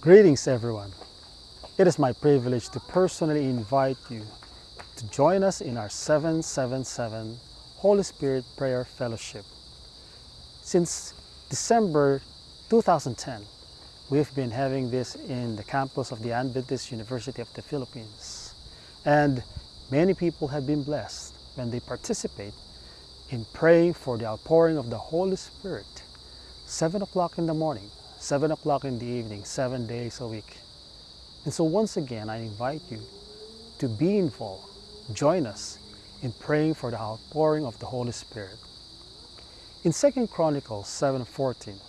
Greetings everyone. It is my privilege to personally invite you to join us in our 777 Holy Spirit Prayer Fellowship. Since December 2010, we've been having this in the campus of the Adventist University of the Philippines. And many people have been blessed when they participate in praying for the outpouring of the Holy Spirit. 7 o'clock in the morning, 7 o'clock in the evening, seven days a week. And so once again, I invite you to be involved. Join us in praying for the outpouring of the Holy Spirit. In 2 Chronicles 7.14,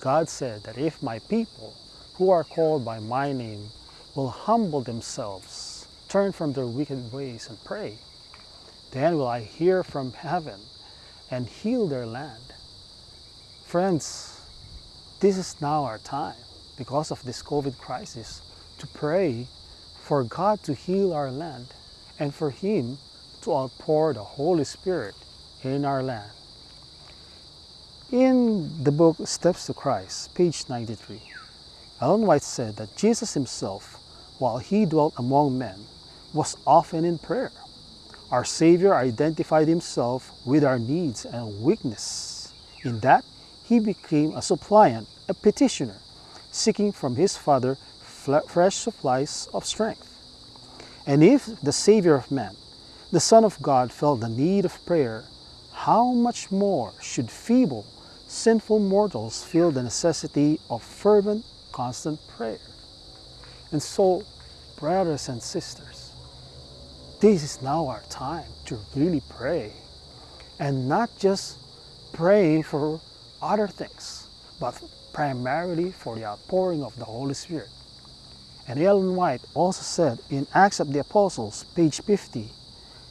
God said that if my people who are called by my name will humble themselves, turn from their wicked ways and pray, then will I hear from heaven and heal their land. Friends, this is now our time because of this COVID crisis to pray for God to heal our land and for Him to outpour the Holy Spirit in our land. In the book Steps to Christ, page 93, Ellen White said that Jesus himself, while he dwelt among men, was often in prayer. Our Savior identified himself with our needs and weakness. In that, he became a suppliant, a petitioner, seeking from his Father fresh supplies of strength. And if the Savior of men, the Son of God, felt the need of prayer, how much more should feeble, sinful mortals feel the necessity of fervent, constant prayer? And so, brothers and sisters, this is now our time to really pray and not just praying for other things, but primarily for the outpouring of the Holy Spirit. And Ellen White also said in Acts of the Apostles, page 50,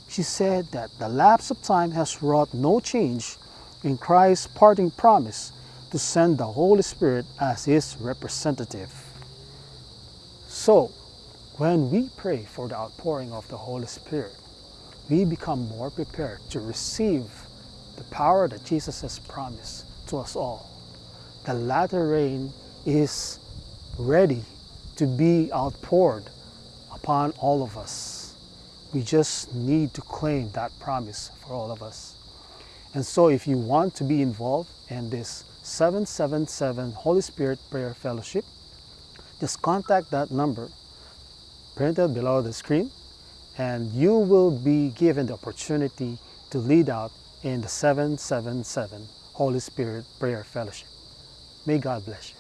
she said that the lapse of time has wrought no change in Christ's parting promise to send the Holy Spirit as his representative. So, when we pray for the outpouring of the Holy Spirit, we become more prepared to receive the power that Jesus has promised to us all. The latter rain is ready to be outpoured upon all of us. We just need to claim that promise for all of us. And so if you want to be involved in this 777 Holy Spirit Prayer Fellowship, just contact that number printed below the screen and you will be given the opportunity to lead out in the 777 Holy Spirit Prayer Fellowship. May God bless you.